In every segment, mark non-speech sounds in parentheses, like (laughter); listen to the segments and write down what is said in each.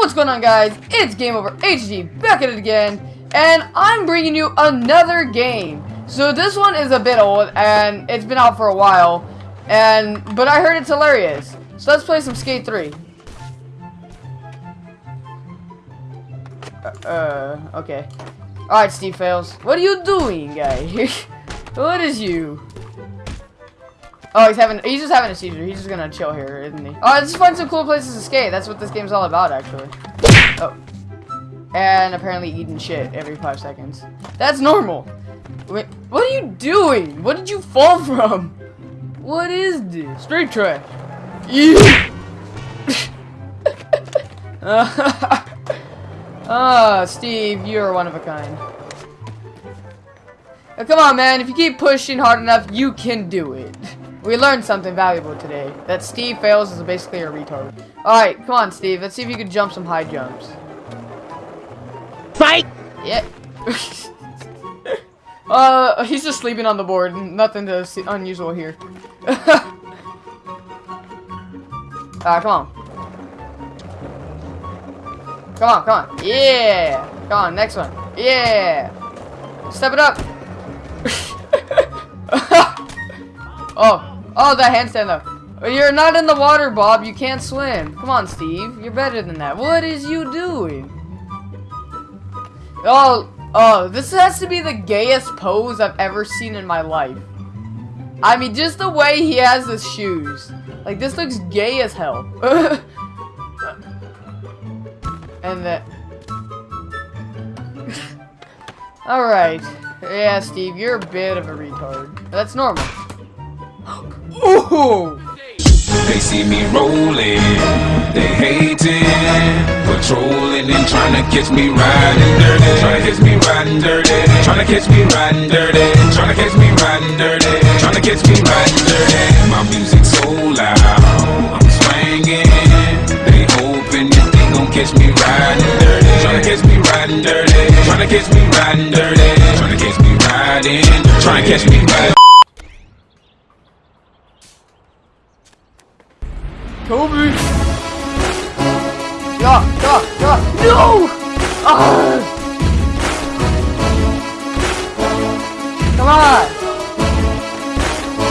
what's going on guys? It's Game Over HD back at it again and I'm bringing you another game. So this one is a bit old and it's been out for a while and but I heard it's hilarious. So let's play some Skate 3. Uh, uh okay. Alright Steve Fails. What are you doing guy? (laughs) what is you? Oh, he's having, he's just having a seizure. He's just gonna chill here, isn't he? Oh, let's find some cool places to skate. That's what this game's all about, actually. Oh. And apparently eating shit every five seconds. That's normal. Wait, what are you doing? What did you fall from? What is this? Straight trash. (laughs) Ah, oh, Steve, you're one of a kind. Now, come on, man. If you keep pushing hard enough, you can do it. We learned something valuable today. That Steve Fails is basically a retard. Alright, come on, Steve. Let's see if you can jump some high jumps. Fight! Yeah. (laughs) uh, he's just sleeping on the board. Nothing to see unusual here. (laughs) Ah, come on. Come on, come on. Yeah! Come on, next one. Yeah! Step it up! (laughs) oh, Oh, that handstand though. You're not in the water, Bob. You can't swim. Come on, Steve. You're better than that. What is you doing? Oh, oh, this has to be the gayest pose I've ever seen in my life. I mean, just the way he has his shoes. Like, this looks gay as hell. (laughs) and that... (laughs) Alright. Yeah, Steve, you're a bit of a retard. That's normal. Ooh! They see me rolling, they hating, patrolling and trying to catch me riding dirty, trying to catch me riding dirty, trying to catch me riding dirty, trying to catch me riding dirty, trying to catch me riding dirty. My music so loud, I'm swinging. They hoping that they gon' catch me riding dirty, trying to catch me riding dirty, trying to catch me riding dirty, trying to catch me riding, trying to catch me riding. Kobe! Yeah, yeah, yeah. No! Ah! Come on!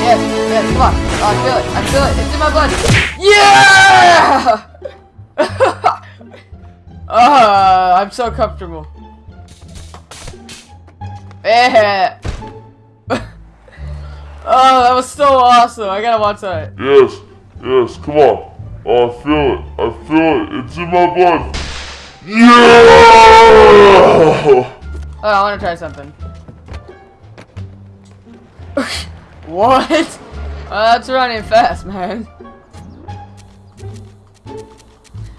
Yes, yes, come on. Oh, I feel it. I feel it. It's in my blood. Yeah! (laughs) Ah, uh, I'm so comfortable. Yeah. (laughs) oh, that was so awesome. I gotta watch that. Yes. Yes, come on. Oh, I feel it. I feel it. It's in my blood. Yeah! Oh, I want to try something. (laughs) what? Oh, that's running fast, man.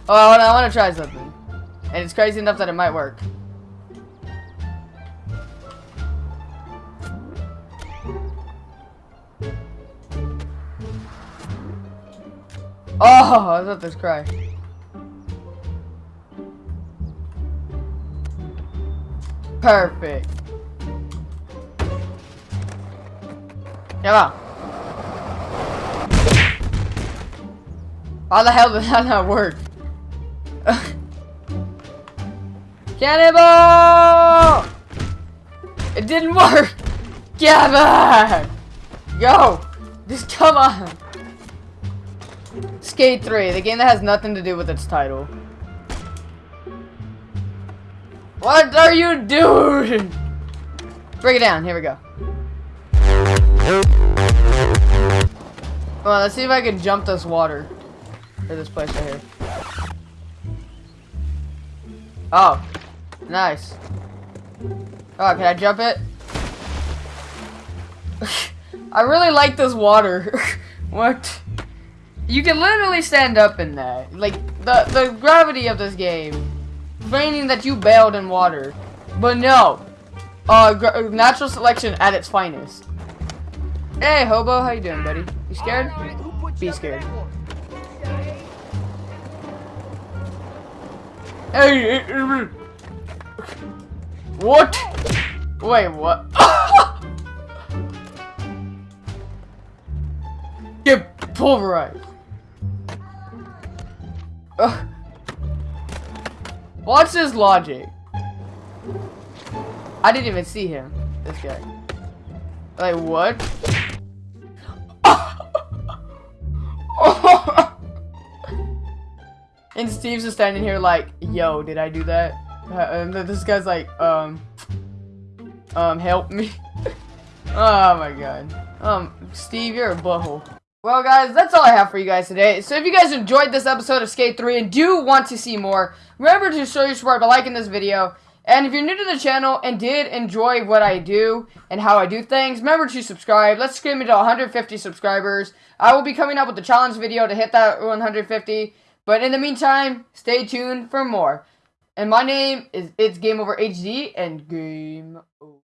Oh, I want, I want to try something. And it's crazy enough that it might work. Oh, I thought this cry. Perfect. On. How the hell did that not work? (laughs) Cannonball! It didn't work! Get back! Go! Just come on! Skate 3, the game that has nothing to do with its title. What are you doing? Break it down. Here we go. Come on, let's see if I can jump this water. Or this place right here. Oh. Nice. Oh, can I jump it? (laughs) I really like this water. (laughs) what? You can literally stand up in there. Like, the, the gravity of this game. Raining that you bailed in water. But no. Uh, natural selection at its finest. Hey, Hobo, how you doing, buddy? You scared? Be scared. Hey, what? Wait, what? (laughs) Get pulverized. Ugh. Watch his logic. I didn't even see him. This guy. Like what? (laughs) and Steve's just standing here like, yo, did I do that? Uh, and this guy's like, um, um, help me. (laughs) oh my god. Um, Steve, you're a butthole. Well, guys, that's all I have for you guys today. So if you guys enjoyed this episode of Skate 3 and do want to see more, remember to show your support by liking this video. And if you're new to the channel and did enjoy what I do and how I do things, remember to subscribe. Let's scream it to 150 subscribers. I will be coming up with a challenge video to hit that 150. But in the meantime, stay tuned for more. And my name is It's Game Over HD and Game Over.